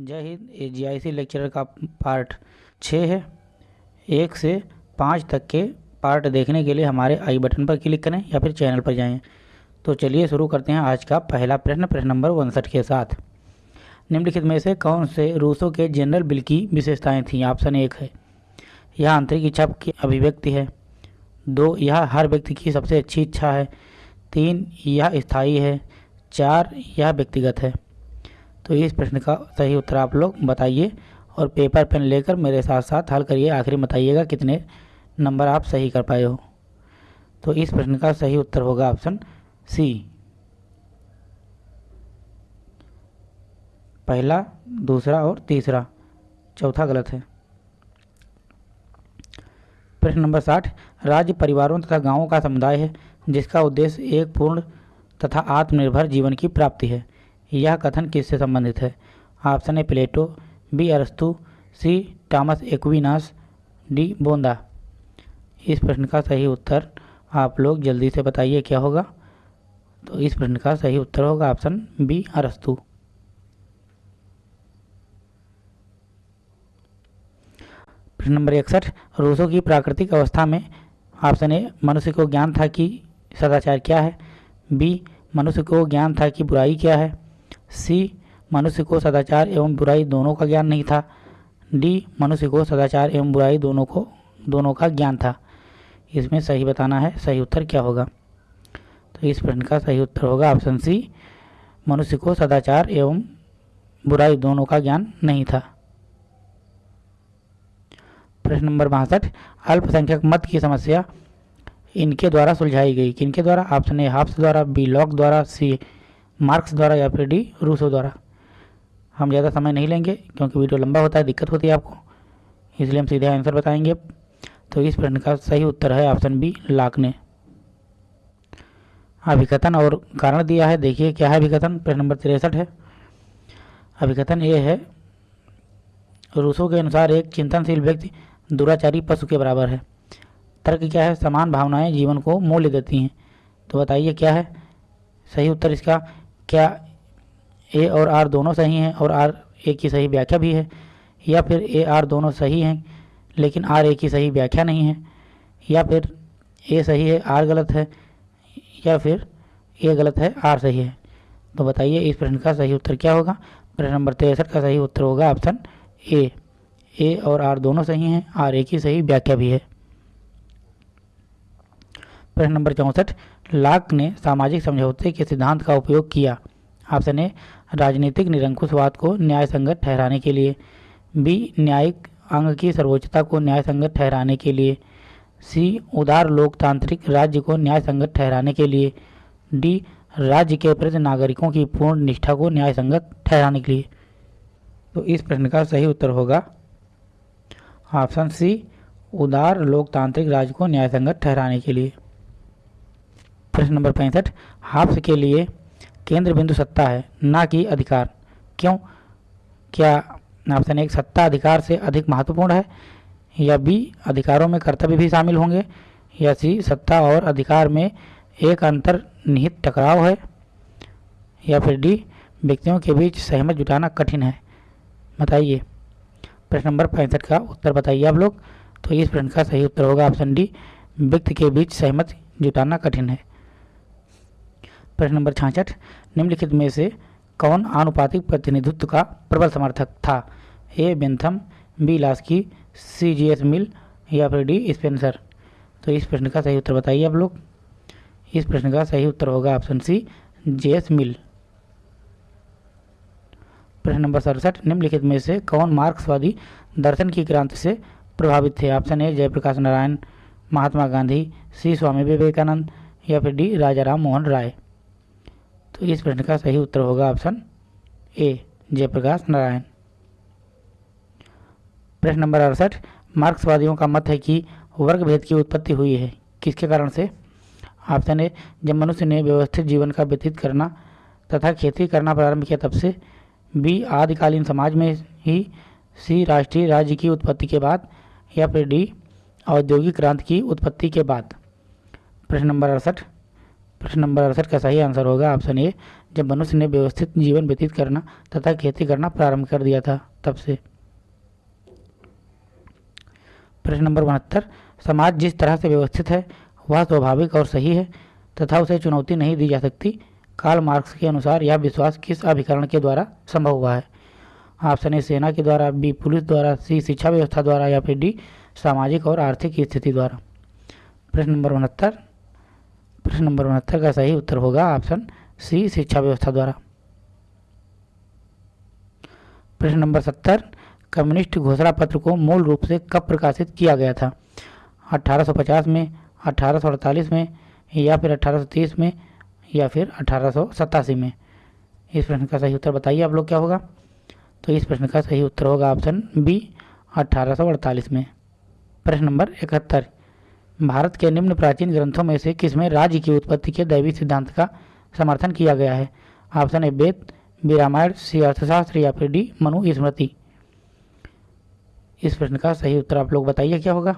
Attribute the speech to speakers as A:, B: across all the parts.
A: जय हिंद, ये जी आई सी लेक्चरर का पार्ट छः है। एक से पाँच तक के पार्ट देखने के लिए हमारे आई बटन पर क्लिक करें या फिर चैनल पर जाएँ। तो चलिए शुरू करते हैं आज का पहला प्रश्न प्रश्न नंबर उनसठ के साथ। निम्नलिखित में से कौन से रूसों के जनरल बिल की विशेषताएँ थीं? ऑप्शन एक है, यह आंतरिक इच्छा की अभिव्यक्ति है। दो, यह हर व्यक्ति की सबसे अच्छी इच्छा है। तीन, यह स्थायी है। चार, यह व्यक्तिगत है। तो इस प्रश्न का सही उत्तर आप लोग बताइए और पेपर पेन लेकर मेरे साथ साथ हल करिए। आखिरी बताइएगा कितने नंबर आप सही कर पाए हो। तो इस प्रश्न का सही उत्तर होगा ऑप्शन सी। पहला, दूसरा और तीसरा। चौथा गलत है। प्रश्न नंबर साठ। राज्य परिवारों तथा गाँवों का समुदाय है जिसका उद्देश्य एक पूर्ण तथा आत्मनिर्भर जीवन की प्राप्ति है। यह कथन किससे संबंधित है? ऑप्शन ए, प्लेटो, बी, अरस्तु, सी, टॉमस एक्विनास, डी, बोंदा। इस प्रश्न का सही उत्तर आप लोग जल्दी से बताइए क्या होगा। तो इस प्रश्न का सही उत्तर होगा ऑप्शन बी, अरस्तु। प्रश्न नंबर इकसठ, रूसों की प्राकृतिक अवस्था में ऑप्शन ए, मनुष्य को ज्ञान था कि सदाचार क्या है। बी, मनुष्य को ज्ञान था कि बुराई क्या है। सी, मनुष्य को सदाचार एवं बुराई दोनों का ज्ञान नहीं था। डी, मनुष्य को सदाचार एवं बुराई दोनों को, दोनों का ज्ञान था। इसमें सही बताना है, सही उत्तर क्या होगा? तो इस प्रश्न का सही उत्तर होगा ऑप्शन सी, मनुष्य को सदाचार एवं बुराई दोनों का ज्ञान नहीं था। प्रश्न नंबर बासठ, अल्पसंख्यक मत की समस्या इनके द्वारा सुलझाई गई। किनके द्वारा? ऑप्शन ए हाफ्स द्वारा, बी, लॉक द्वारा, सी मार्क्स द्वारा या फिर डी रूसो द्वारा। हम ज़्यादा समय नहीं लेंगे क्योंकि वीडियो लंबा होता है, दिक्कत होती है आपको। इसलिए हम सीधे आंसर बताएँगे। तो इस प्रश्न का सही उत्तर है ऑप्शन बी लाक ने अभिकथन और कारण दिया है, देखिए क्या है अभिकथन। प्रश्न नंबर तिरसठ है। अभिकथन ये है, रूसों के अनुसार एक चिंतनशील व्यक्ति दुराचारी पशु के बराबर है। तर्क क्या है? समान भावनाएँ जीवन को मूल्य देती हैं। तो बताइए क्या है? सही उत्तर इसका क्या ए और आर दोनों सही हैं और आर ए की सही व्याख्या भी है, या फिर ए, आर दोनों सही हैं, लेकिन आर ए की सही व्याख्या नहीं है, या फिर ए सही है, आर गलत है, या फिर ए गलत है, आर सही है। तो बताइए, इस प्रश्न का सही उत्तर क्या होगा? प्रश्न नंबर तिरसठ का सही उत्तर होगा ऑप्शन ए। ए और आर दोनों सही हैं, आर ए की सही व्याख्या भी है। प्रश्न नंबर चौंसठ लाक ने सामाजिक समझौते के सिद्धांत का उपयोग किया। ऑप्शन ए राजनीतिक निरंकुशवाद को न्याय संगत ठहराने के लिए, बी न्यायिक अंग की सर्वोच्चता को न्याय संगत ठहराने के लिए, सी उदार लोकतांत्रिक राज्य को न्याय संगत ठहराने के लिए, डी राज्य के प्रति नागरिकों की पूर्ण निष्ठा को न्याय संगत ठहराने के लिए। तो इस प्रश्न का सही उत्तर होगा। ऑप्शन सी, उदार लोकतांत्रिक राज्य को न्याय संगत ठहराने के लिए। प्रश्न नंबर पैंसठ हाफ्स के लिए केंद्र बिंदु सत्ता है, ना कि अधिकार। क्यों? क्या ऑप्शन एक, सत्ता अधिकार से अधिक महत्वपूर्ण है? या बी, अधिकारों में कर्तव्य भी शामिल होंगे? या सी, सत्ता और अधिकार में एक अंतर निहित टकराव है? या फिर डी, व्यक्तियों के बीच सहमत जुटाना कठिन है? बताइए। प्रश्न नंबर पैंसठ का उत्तर बताइए आप लोग। तो इस प्रश्न का सही उत्तर होगा ऑप्शन डी, व्यक्ति के बीच सहमत जुटाना कठिन है। प्रश्न नंबर छाछठ, निम्नलिखित में से कौन आनुपातिक प्रतिनिधित्व का प्रबल समर्थक था? A. Bentham, B. Laski, C. G. S. Mill या फिर डी. स्पेंसर? तो इस प्रश्न का सही उत्तर बताइए आप लोग। इस प्रश्न का सही उत्तर होगा ऑप्शन सी, जे. एस. मिल। प्रश्न नंबर सड़सठ, निम्नलिखित में से कौन मार्क्सवादी दर्शन की क्रांति से प्रभावित थे? Option A, Jayaprakash Narayan, Mahatma Gandhi, C. Swami Vivekananda या फिर डी. राजा राम मोहन राय? तो इस प्रश्न का सही उत्तर होगा ऑप्शन ए, जयप्रकाश नारायण। प्रश्न नंबर अड़सठ, मार्क्सवादियों का मत है कि वर्ग भेद की उत्पत्ति हुई है। किसके कारण से? ऑप्शन ए, जब मनुष्य ने व्यवस्थित जीवन का व्यतीत करना तथा खेती करना प्रारंभ किया तब से बी आदिकालीन समाज में ही सी राष्ट्रीय राज्य की उत्पत्ति के बाद या फिर डी औद्योगिक क्रांति की उत्पत्ति के बाद। प्रश्न नंबर अड़सठ प्रश्न नंबर अड़सठ का सही आंसर होगा ऑप्शन ए, जब मनुष्य ने व्यवस्थित जीवन व्यतीत करना तथा खेती करना प्रारंभ कर दिया था, तब से। प्रश्न नंबर उनहत्तर, समाज जिस तरह से व्यवस्थित है, वह स्वाभाविक और सही है, तथा उसे चुनौती नहीं दी जा सकती, कार्ल मार्क्स के अनुसार यह विश्वास किस अभिकरण के द्वारा संभव हुआ है? ऑप्शन ए, सेना के द्वारा, बी, पुलिस द्वारा, सी, शिक्षा व्यवस्था द्वारा, या फिर डी, सामाजिक और आर्थिक स्थिति द्वारा। प्रश्न नंबर उनहत्तर प्रश्न नंबर उनहत्तर का सही उत्तर होगा ऑप्शन सी, शिक्षा व्यवस्था द्वारा। प्रश्न नंबर सत्तर, कम्युनिस्ट घोषणा पत्र को मूल रूप से कब प्रकाशित किया गया था? 1850 में 1848 में, या फिर 1830 में, या फिर अठारह सौ सतासी में? इस प्रश्न का सही उत्तर बताइए आप लोग क्या होगा? तो इस प्रश्न का सही उत्तर होगा ऑप्शन बी, अठारह सौ अड़तालीस में। प्रश्न नंबर इकहत्तर भारत के निम्न प्राचीन ग्रंथों में से किसमें राज्य की उत्पत्ति के दैवी सिद्धांत का समर्थन किया गया है? Option A, Veda, B, Ramayana, C, Arthashastra या फिर डी मनु स्मृति इस प्रश्न का सही उत्तर आप लोग बताइए, क्या होगा?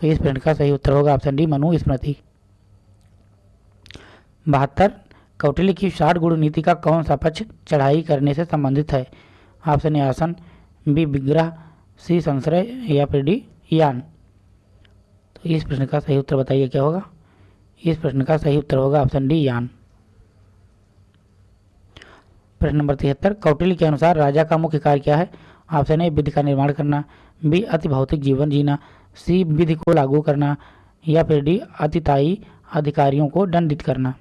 A: तो इस प्रश्न का सही उत्तर होगा ऑप्शन डी मनु स्मृति बहत्तर, कौटिल्य की साठ गुण नीति का कौन सा पक्ष चढ़ाई करने से संबंधित है? ऑप्शन ए, आसन, बी, विग्रह, सी, संश्रय या फिर डी, यान। तो इस प्रश्न का सही उत्तर बताइए, क्या होगा? इस प्रश्न का सही उत्तर होगा ऑप्शन डी, यान। प्रश्न नंबर तिहत्तर, कौटिल्य के अनुसार राजा का मुख्य कार्य क्या है? ऑप्शन ए, विधि का निर्माण करना, बी, अति भौतिक जीवन जीना, सी, विधि को लागू करना, या फिर डी, अतिताई अधिकारियों को दंडित करना।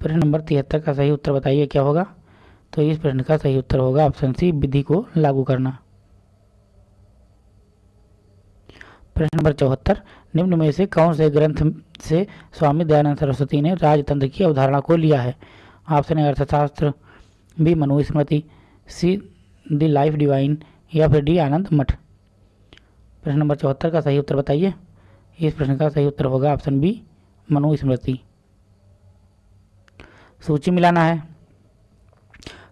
A: प्रश्न नंबर तिहत्तर का सही उत्तर बताइए, क्या होगा? तो इस प्रश्न का सही उत्तर होगा ऑप्शन सी, विधि को लागू करना। प्रश्न नंबर चौहत्तर, निम्न में से कौन से ग्रंथ से स्वामी दयानंद सरस्वती ने राजतंत्र की अवधारणा को लिया है? Option A, Arthashastra, B, Manusmriti, C, the life divine, या फिर डी, आनंद मठ। प्रश्न नंबर चौहत्तर का सही उत्तर बताइए। इस प्रश्न का सही उत्तर होगा ऑप्शन बी, मनुस्मृति। सूची मिलाना है।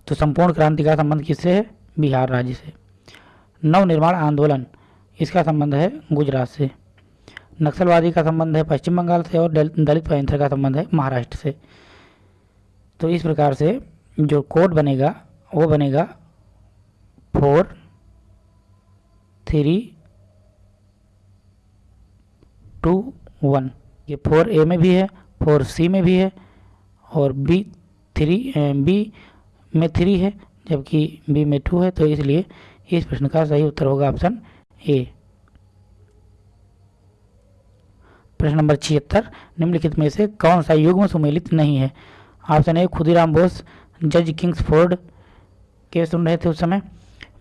A: तो संपूर्ण क्रांति का संबंध किससे है? बिहार राज्य से। नवनिर्माण आंदोलन इसका संबंध है गुजरात से। नक्सलवादी का संबंध है पश्चिम बंगाल से और दलित पैंथर का संबंध है महाराष्ट्र से। तो इस प्रकार से जो कोड बनेगा, वो बनेगा फोर, थ्री, टू, वन। ये फोर ए में भी है, फोर सी में भी है और बी थ्री बी में थ्री है, जबकि बी में टू है तो इसलिए इस प्रश्न का सही उत्तर होगा ऑप्शन ए प्रश्न नंबर छिहत्तर, निम्नलिखित में से कौन सा युग्म सुमेलित नहीं है? ऑप्शन ए खुदीराम बोस, जज किंग्स फोर्ड। के सुन रहे थे उस समय?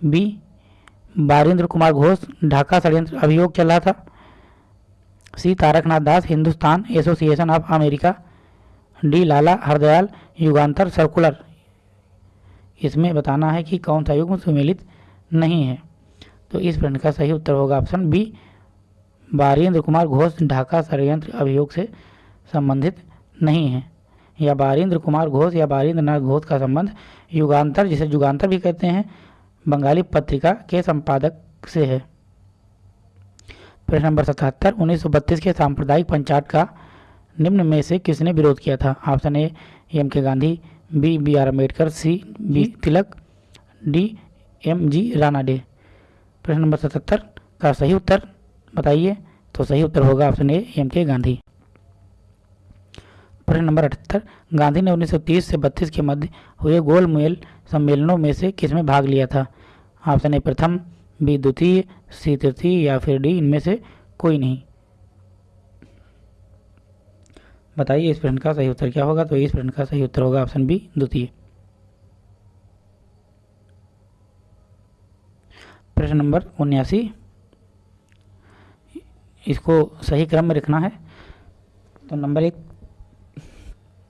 A: बी बारिंद्र कुमार घोष, ढाका षडयंत्र अभियोग चल रहा था। C Taraknath Das, Hindustan association of America. D Lala Hardayal, Yugantar circular. इसमें बताना है कि कौन सा युग्म सुमेलित नहीं है। तो इस प्रश्न का सही उत्तर होगा ऑप्शन बी, बारेंद्र कुमार घोष ढाका षडयंत्र अभियोग से संबंधित नहीं है, या बारेंद्र कुमार घोष या बारेंद्र नाथ घोष का संबंध युगांतर, जिसे युगांतर भी कहते हैं, बंगाली पत्रिका के संपादक से है। प्रश्न नंबर सतहत्तर, उन्नीस के सांप्रदायिक पंचायत का निम्न में से किसने विरोध किया था? Option A, M K Gandhi, B B R Ambedkar C, B Tilak, D, M G Ranade प्रश्न नंबर सतहत्तर, का सही उत्तर? बताइए तो सही उत्तर होगा option A, M K Gandhi. प्रश्न नंबर अठहत्तर, गांधी ने 1930 से 32 के मध्य हुए गोल मेल सम्मेलनों में से किसमें भाग लिया था? ऑप्शन ए, प्रथम, बी, द्वितीय, सी, तृतीय, या फिर डी, इनमें से कोई नहीं। बताइए, इस प्रश्न का सही उत्तर क्या होगा? तो इस प्रश्न का सही उत्तर होगा ऑप्शन बी, द्वितीय। प्रश्न नंबर उन्यासी। इसको सही क्रम में रखना है। तो नंबर एक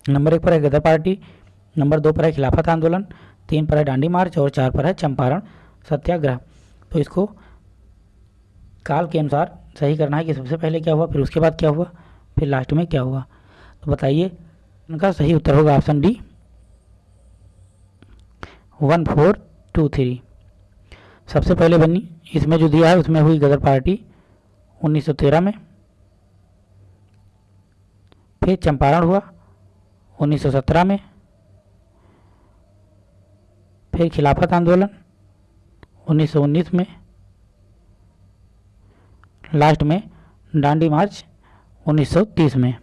A: नंबर एक पर है गदर पार्टी, नंबर दो पर है खिलाफत आंदोलन, तीन पर है डांडी मार्च और चार पर है चंपारण सत्याग्रह। तो इसको काल के अनुसार सही करना है कि सबसे पहले क्या हुआ, फिर उसके बाद क्या हुआ, फिर लास्ट में क्या हुआ। तो बताइए, उनका सही उत्तर होगा option D one four two three सबसे पहले बनी, इसमें जो दिया है, उसमें हुई गदर पार्टी 1913 में। फिर चंपारण हुआ 1917 में। फिर खिलाफत आंदोलन 1919 में। लास्ट में डांडी मार्च 1930 में।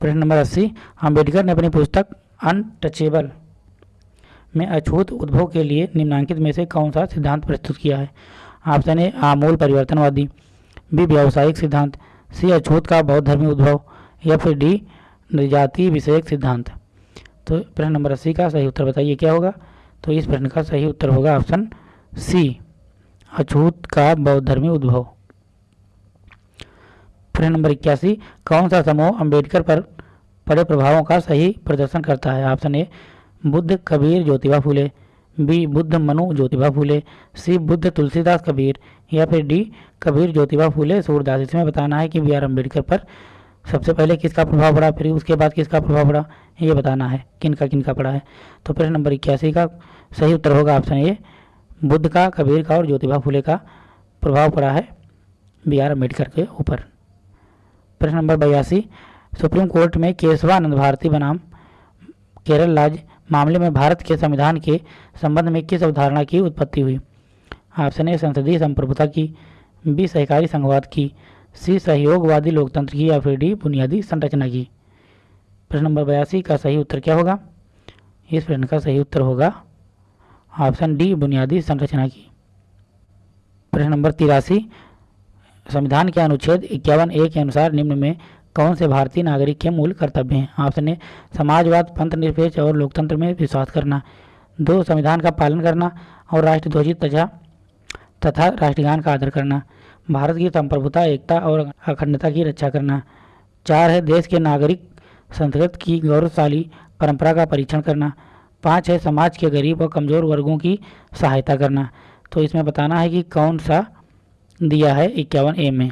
A: प्रश्न नंबर अस्सी अंबेडकर ने अपनी पुस्तक अनटचेबल में अछूत उद्भव के लिए निम्नांकित में से कौन सा सिद्धांत प्रस्तुत किया है? ऑप्शन ए आमूल परिवर्तनवादी, बी, व्यावसायिक सिद्धांत, सी अछूत का बौद्ध धर्मी उद्भव, या फिर डी जाति विषयक सिद्धांत। तो प्रश्न नंबर अस्सी का सही उत्तर बताइए, क्या होगा? तो इस प्रश्न का सही उत्तर होगा ऑप्शन सी अछूत का बौद्ध धर्मी उद्भव। प्रश्न नंबर इक्यासी, कौन सा समूह अंबेडकर पर पड़े प्रभावों का सही प्रदर्शन करता है? Option A Buddha Kabir Jyotiba Phule, B Buddha Manu Jyotiba Phule, C Buddha Tulsidas Kabir या फिर डी कबीर ज्योतिबा फूले। सूरदास इसमें बताना है कि बी आर अंबेडकर पर सबसे पहले किसका प्रभाव पड़ा, फिर उसके बाद किसका प्रभाव पड़ा, ये बताना है किन का किन पड़ा है। तो प्रश्न नंबर इक्यासी का सही उत्तर होगा ऑप्शन ए, बुद्ध का, कबीर का और ज्योतिबा फूले का प्रभाव पड़ा है बी आर अंबेडकर के ऊपर। प्रश्न नंबर बयासी, सुप्रीम कोर्ट में केशवानंद भारती बनाम केरल राज्य मामले में भारत के संविधान के संबंध में किस अवधारणा की उत्पत्ति हुई? ऑप्शन ए संसदीय संप्रभुता की, बी सहकारी संघवाद की, सी सहयोगवादी लोकतंत्र की या फिर डी बुनियादी संरचना की? प्रश्न नंबर बयासी का सही उत्तर क्या होगा? इस प्रश्न का सही उत्तर होगा ऑप्शन डी बुनियादी संरचना की। प्रश्न नंबर तिरासी, संविधान के अनुच्छेद इक्यावन ए के अनुसार निम्न में कौन से भारतीय नागरिक के मूल कर्तव्य हैं? ऑप्शन ए समाजवाद पंथ निरपेक्ष और लोकतंत्र में विश्वास करना, दो संविधान का पालन करना और राष्ट्रध्वजित तथा तथा राष्ट्रगान का आदर करना, भारत की संप्रभुता, एकता और अखंडता की रक्षा करना, चार है देश के नागरिक संस्कृत की गौरवशाली परंपरा का परीक्षण करना, पाँच है समाज के गरीब और कमज़ोर वर्गों की सहायता करना। तो इसमें बताना है कि कौन सा दिया है इक्यावन ए में।